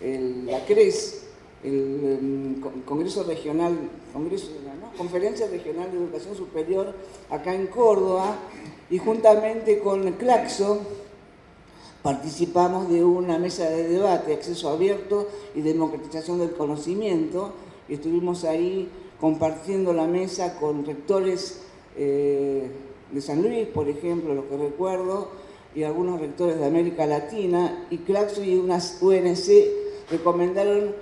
la CRES, el, em, Congreso Regional, Congreso, Conferencia Regional de Educación Superior acá en Córdoba y juntamente con Claxo participamos de una mesa de debate, acceso abierto y democratización del conocimiento y estuvimos ahí compartiendo la mesa con rectores eh, de San Luis, por ejemplo, lo que recuerdo, y algunos rectores de América Latina, y Claxo y unas UNC recomendaron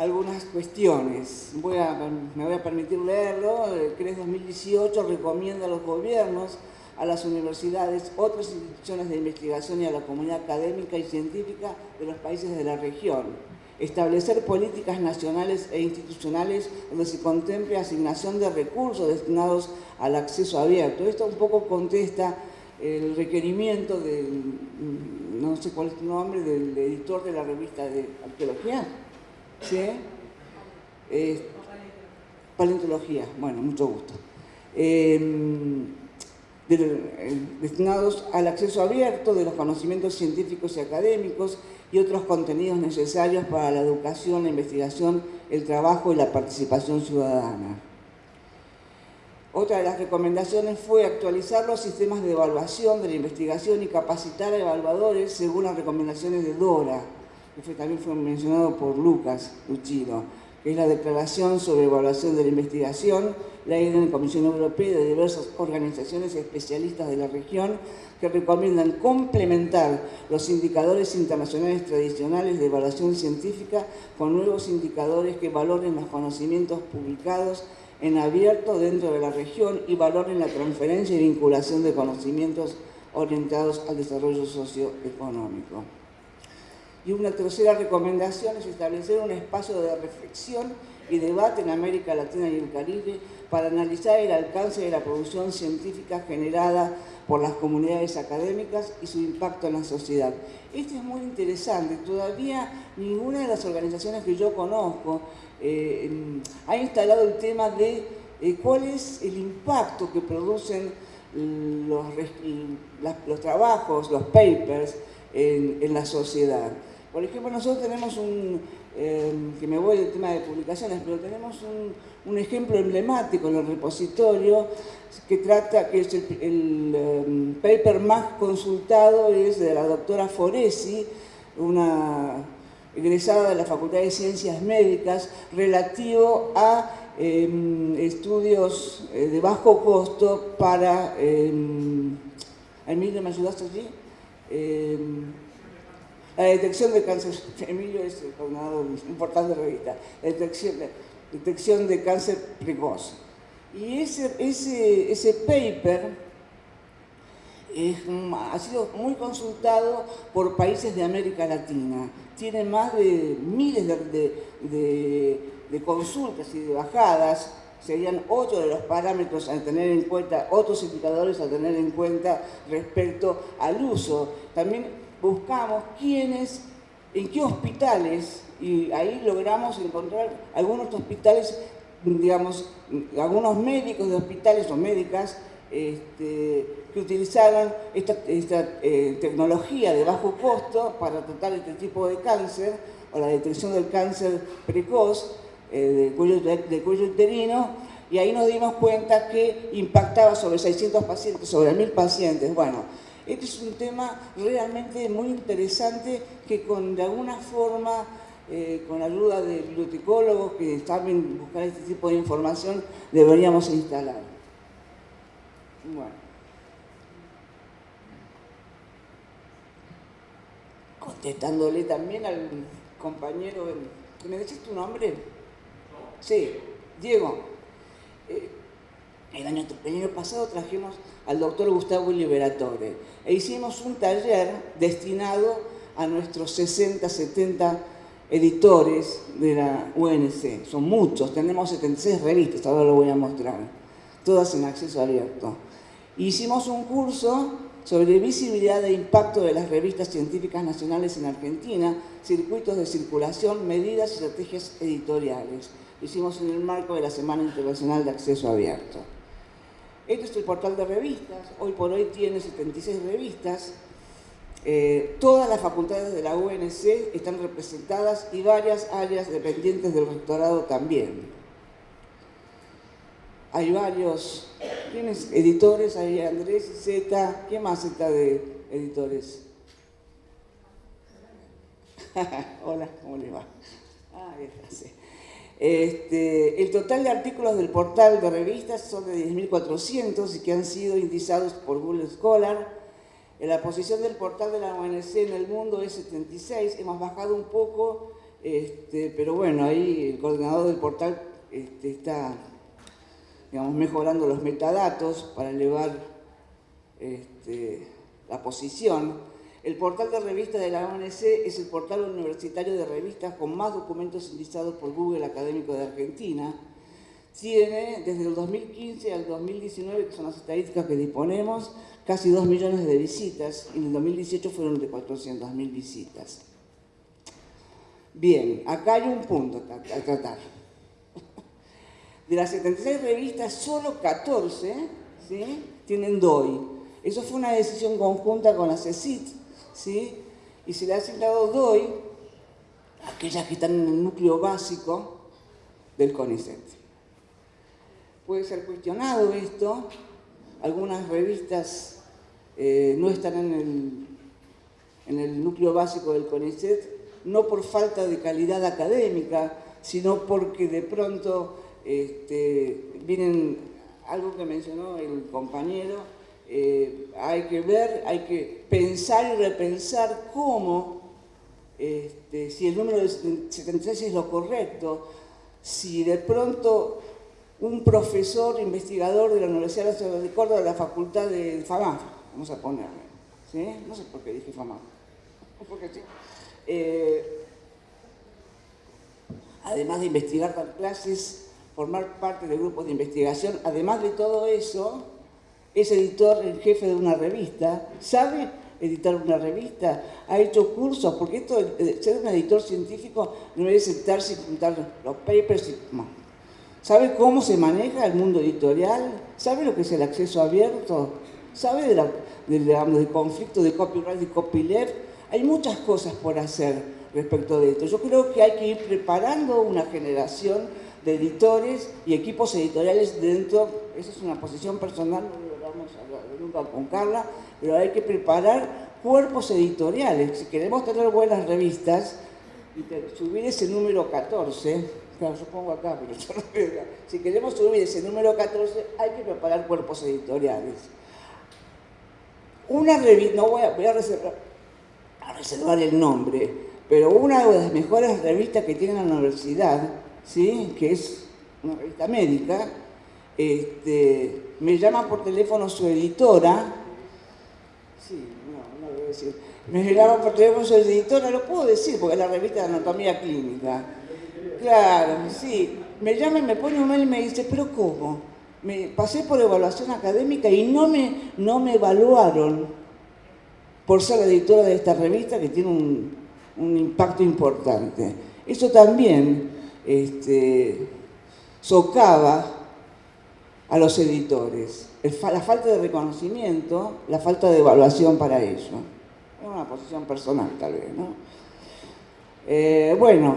algunas cuestiones. Voy a, me voy a permitir leerlo. El CRES 2018 recomienda a los gobiernos, a las universidades, otras instituciones de investigación y a la comunidad académica y científica de los países de la región establecer políticas nacionales e institucionales donde se contemple asignación de recursos destinados al acceso abierto. Esto un poco contesta el requerimiento del, no sé cuál es tu nombre, del editor de la revista de arqueología. ¿Sí? paleontología, bueno, mucho gusto. em, destinados al acceso abierto de los conocimientos científicos y académicos y otros contenidos necesarios para la educación, la investigación, el trabajo y la participación ciudadana. Otra de las recomendaciones fue actualizar los sistemas de evaluación de la investigación y capacitar a evaluadores según las recomendaciones de DORA, que también fue mencionado por Lucas Luchino, que es la Declaración sobre Evaluación de la Investigación, la de la Comisión Europea de diversas organizaciones especialistas de la región que recomiendan complementar los indicadores internacionales tradicionales de evaluación científica con nuevos indicadores que valoren los conocimientos publicados en abierto dentro de la región y valoren la transferencia y vinculación de conocimientos orientados al desarrollo socioeconómico. Y una tercera recomendación es establecer un espacio de reflexión y debate en América Latina y el Caribe para analizar el alcance de la producción científica generada por las comunidades académicas y su impacto en la sociedad. Esto es muy interesante. Todavía ninguna de las organizaciones que yo conozco eh, ha instalado el tema de eh, cuál es el impacto que producen los, trabajos, los papers en la sociedad. Por ejemplo, nosotros tenemos un, Em, que me voy del tema de publicaciones, pero tenemos un, ejemplo emblemático en el repositorio que trata, que es el, em, paper más consultado, es de la doctora Foresi, una egresada de la Facultad de Ciencias Médicas, relativo a em, estudios eh, de bajo costo para... Emilio, ¿me ayudaste allí? La detección de cáncer, Emilio es coordinador importante de revista, detección, detección de cáncer precoz. Y ese, ese, ese paper ha sido muy consultado por países de América Latina. Tiene más de miles de, de, consultas y de bajadas. Serían ocho de los parámetros a tener en cuenta, otros indicadores a tener en cuenta respecto al uso. También buscamos quiénes, en qué hospitales, y ahí logramos encontrar algunos hospitales, digamos, algunos médicos de hospitales o médicas este, que utilizaran esta, eh, tecnología de bajo costo para tratar este tipo de cáncer o la detección del cáncer precoz eh, cuello, del cuello uterino y ahí nos dimos cuenta que impactaba sobre 600 pacientes, sobre 1000 pacientes. Bueno, este es un tema realmente muy interesante que de alguna forma, eh, con ayuda de bibliotecólogos que saben buscar este tipo de información, deberíamos instalar. Bueno. Contestándole también al compañero, ¿me decís tu nombre? Sí, Diego. Eh, el año, el año pasado trajimos al doctor Gustavo Liberatore e hicimos un taller destinado a nuestros 60, 70 editores de la UNC. Son muchos, tenemos 76 revistas, ahora lo voy a mostrar, todas en acceso abierto. Hicimos un curso sobre visibilidad e impacto de las revistas científicas nacionales en Argentina, circuitos de circulación, medidas y estrategias editoriales. Lo hicimos en el marco de la Semana Internacional de Acceso Abierto. Este es el portal de revistas, hoy por hoy tiene 76 revistas. Eh, todas las facultades de la UNC están representadas y varias áreas dependientes del rectorado también. Hay varios, ¿tienes editores? Hay Andrés Z, ¿qué más está de editores? Hola, ¿cómo le va? Ah, sí. Este, el total de artículos del portal de revistas son de 10.400 y que han sido indizados por Google Scholar. La posición del portal de la ONC en el mundo es 76, hemos bajado un poco, este, pero bueno, ahí el coordinador del portal este, está digamos, mejorando los metadatos para elevar la posición. El portal de revistas de la ONC es el portal universitario de revistas con más documentos indizados por Google Académico de Argentina. Tiene desde el 2015 al 2019, que son las estadísticas que disponemos, casi 2 millones de visitas y en el 2018 fueron de 400.000 visitas. Bien, acá hay un punto a tratar. De las 76 revistas, solo 14 ¿sí? tienen DOI. Eso fue una decisión conjunta con la CECIT, ¿sí? y se le ha asignado DOI aquellas que están en el núcleo básico del CONICET. Puede ser cuestionado esto, algunas revistas eh, no están en el, en el núcleo básico del CONICET, no por falta de calidad académica, sino porque de pronto este, vienen, algo que mencionó el compañero, eh, hay que ver, hay que pensar y repensar cómo, este, si el número de 76 es lo correcto, si de pronto un profesor investigador de la Universidad Nacional de Córdoba de la Facultad de FAMAF, vamos a ponerle, ¿sí? no sé por qué dije FAMAF, porque sí. Eh, además de investigar dar clases, formar parte de grupos de investigación, además de todo eso, es editor en jefe de una revista, sabe editar una revista, ha hecho cursos, porque esto, ser un editor científico no es sentarse y juntar los papers y... ¿Sabe cómo se maneja el mundo editorial? ¿Sabe lo que es el acceso abierto? ¿Sabe del conflicto de copyright y copyleft? Hay muchas cosas por hacer respecto de esto. Yo creo que hay que ir preparando una generación de editores y equipos editoriales dentro, esa es una posición personal, nunca con Carla, pero hay que preparar cuerpos editoriales. Si queremos tener buenas revistas, y subir ese número 14, claro, yo pongo acá, pero Si queremos subir ese número 14, hay que preparar cuerpos editoriales. Una revista, no voy a, voy a reservar, a reservar el nombre, pero una de las mejores revistas que tiene la universidad, ¿sí? que es una revista médica, este, me llama por teléfono su editora, sí, no, no debo decir, me llama por teléfono su editora, lo puedo decir porque es la revista de anatomía clínica. Claro, sí, me llama y me pone un mail y me dice, pero ¿cómo? Me pasé por evaluación académica y no me, no me evaluaron por ser la editora de esta revista que tiene un, un impacto importante. Eso también este, socava a los editores, la falta de reconocimiento, la falta de evaluación para ello. Es una posición personal tal vez, ¿no? Eh, bueno,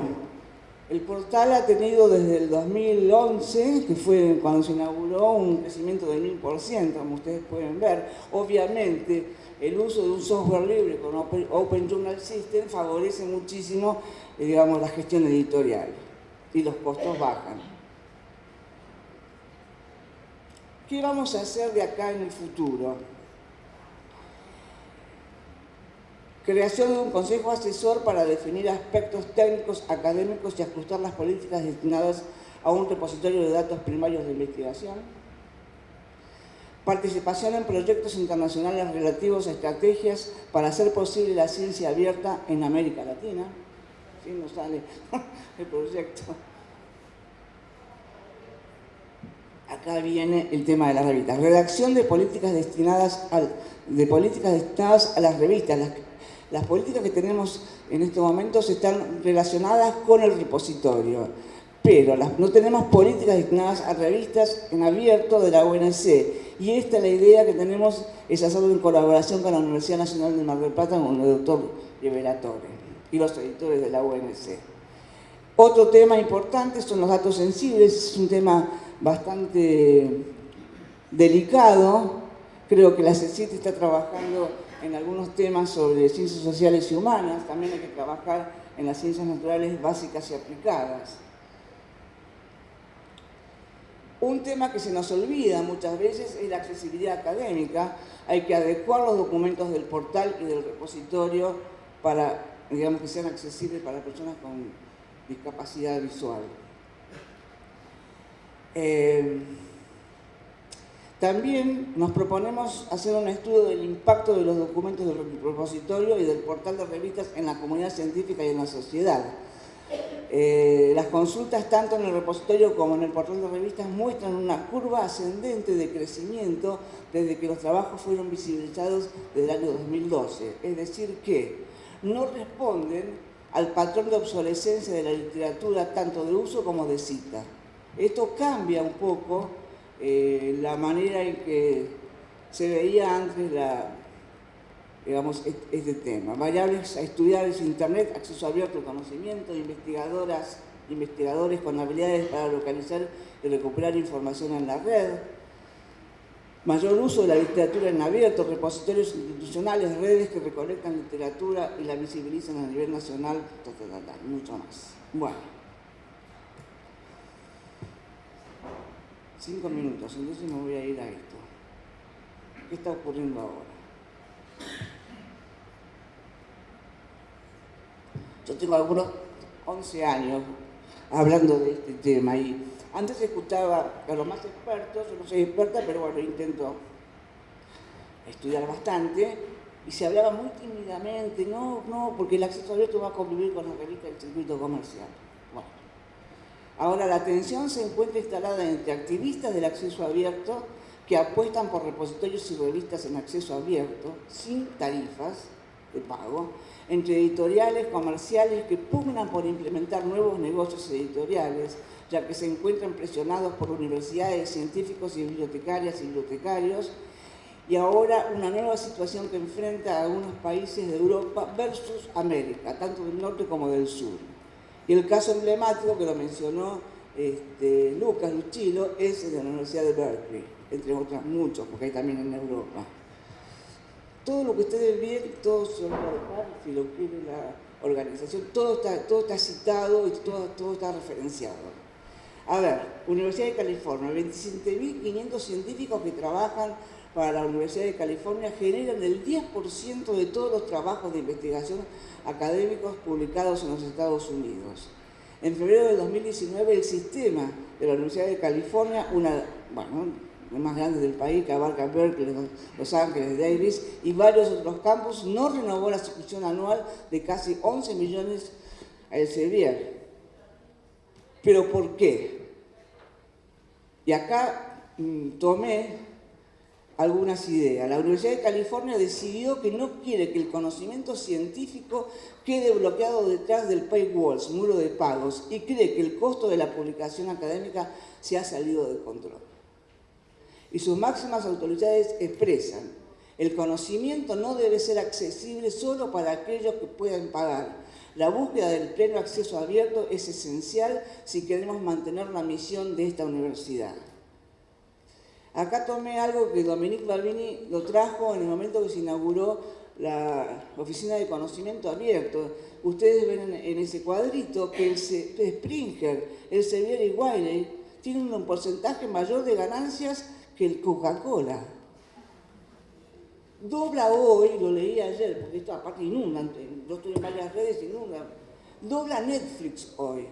el portal ha tenido desde el 2011, que fue cuando se inauguró, un crecimiento del 1000%, como ustedes pueden ver. Obviamente, el uso de un software libre con Open, Journal System favorece muchísimo, eh, digamos, la gestión editorial y los costos bajan. ¿Qué vamos a hacer de acá en el futuro? Creación de un consejo asesor para definir aspectos técnicos, académicos y ajustar las políticas destinadas a un repositorio de datos primarios de investigación. Participación en proyectos internacionales relativos a estrategias para hacer posible la ciencia abierta en América Latina. ¿Sí? Nos sale el proyecto. Acá viene el tema de las revistas. Redacción de políticas destinadas, de políticas destinadas a las revistas, las las políticas que tenemos en estos momentos están relacionadas con el repositorio, pero no tenemos políticas destinadas a revistas en abierto de la UNC. Y esta es la idea que tenemos, es hacerlo en colaboración con la Universidad Nacional de Mar del Plata, con el doctor Liberatore y los editores de la UNC. Otro tema importante son los datos sensibles, es un tema bastante delicado. Creo que la CECIT está trabajando en algunos temas sobre ciencias sociales y humanas, también hay que trabajar en las ciencias naturales básicas y aplicadas. Un tema que se nos olvida muchas veces es la accesibilidad académica. Hay que adecuar los documentos del portal y del repositorio para, digamos, que sean accesibles para personas con discapacidad visual. Eh, también nos proponemos hacer un estudio del impacto de los documentos del repositorio y del portal de revistas en la comunidad científica y en la sociedad. Eh, las consultas tanto en el repositorio como en el portal de revistas muestran una curva ascendente de crecimiento desde que los trabajos fueron visibilizados desde el año 2012. Es decir que no responden al patrón de obsolescencia de la literatura tanto de uso como de cita. Esto cambia un poco eh, la manera en que se veía antes la, digamos, este tema. Variables a estudiar es Internet, acceso abierto al conocimiento, investigadoras, investigadores con habilidades para localizar y recuperar información en la red, mayor uso de la literatura en abierto, repositorios institucionales, redes que recolectan literatura y la visibilizan a nivel nacional, mucho más. Bueno. Cinco minutos, entonces me voy a ir a esto. ¿Qué está ocurriendo ahora? Yo tengo algunos 11 años hablando de este tema y antes escuchaba a los más expertos, yo no soy experta, pero bueno, intento estudiar bastante, y se hablaba muy tímidamente, no, no, porque el acceso abierto va a convivir con la revista del circuito comercial. Ahora la atención se encuentra instalada entre activistas del acceso abierto que apuestan por repositorios y revistas en acceso abierto, sin tarifas de pago, entre editoriales comerciales que pugnan por implementar nuevos negocios editoriales, ya que se encuentran presionados por universidades, científicos y bibliotecarias y bibliotecarios, y ahora una nueva situación que enfrenta a algunos países de Europa versus América, tanto del norte como del sur. Y el caso emblemático que lo mencionó este, Lucas Luchilo es el de la Universidad de Berkeley, entre otros muchos, porque hay también en Europa. Todo lo que ustedes ven, todo se lo si lo quiere la organización, todo está, todo está citado y todo, todo está referenciado. A ver, Universidad de California, 27.500 científicos que trabajan para la Universidad de California generan el 10% de todos los trabajos de investigación académicos publicados en los Estados Unidos. En febrero de 2019 el sistema de la Universidad de California, una, bueno, más grande del país que abarca Berkeley, Los Ángeles, Davis y varios otros campus, no renovó la suscripción anual de casi 11 millones a Elsevier. ¿Pero por qué? Y acá mm, tomé algunas ideas. La Universidad de California decidió que no quiere que el conocimiento científico quede bloqueado detrás del paywalls, muro de pagos, y cree que el costo de la publicación académica se ha salido de control. Y sus máximas autoridades expresan, el conocimiento no debe ser accesible solo para aquellos que puedan pagar, la búsqueda del pleno acceso abierto es esencial si queremos mantener la misión de esta universidad. Acá tomé algo que Dominique Balbini lo trajo en el momento que se inauguró la Oficina de Conocimiento Abierto. Ustedes ven en, ese cuadrito que el Springer, el Sevier y Wiley tienen un porcentaje mayor de ganancias que el Coca-Cola dobla hoy, lo leí ayer, porque esto aparte inunda, yo estoy en varias redes, inunda, dobla Netflix hoy.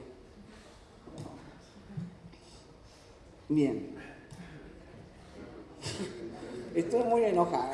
Bien. Estoy muy enojada.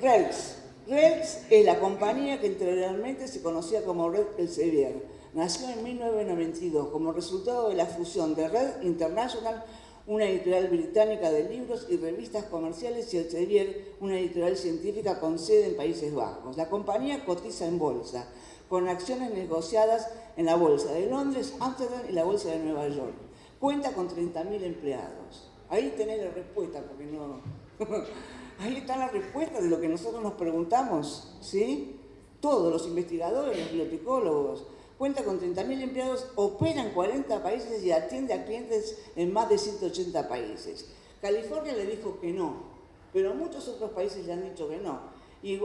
Rex. Rex es la compañía que anteriormente se conocía como Red Elsevier. Nació en 1992 como resultado de la fusión de Red International una editorial británica de libros y revistas comerciales y Elsevier, una editorial científica con sede en Países Bajos. La compañía cotiza en bolsa, con acciones negociadas en la Bolsa de Londres, Amsterdam y la Bolsa de Nueva York. Cuenta con 30.000 empleados. Ahí tenés la respuesta, porque no... Ahí está la respuesta de lo que nosotros nos preguntamos, ¿sí? Todos los investigadores, los bibliotecólogos, cuenta con 30.000 empleados, opera en 40 países y atiende a clientes en más de 180 países. California le dijo que no, pero muchos otros países le han dicho que no. Y,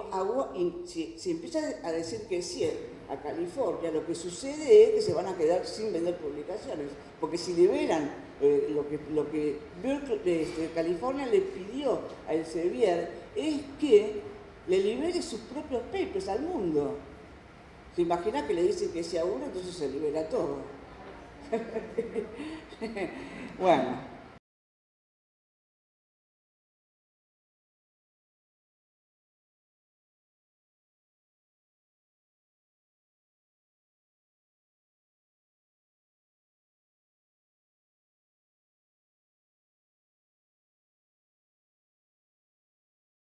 si, empieza a decir que sí a California, lo que sucede es que se van a quedar sin vender publicaciones, porque si liberan eh, lo que, lo que este, California le pidió a Elsevier es que le libere sus propios papers al mundo. ¿Se imagina que le dicen que sea uno, entonces se libera todo? bueno.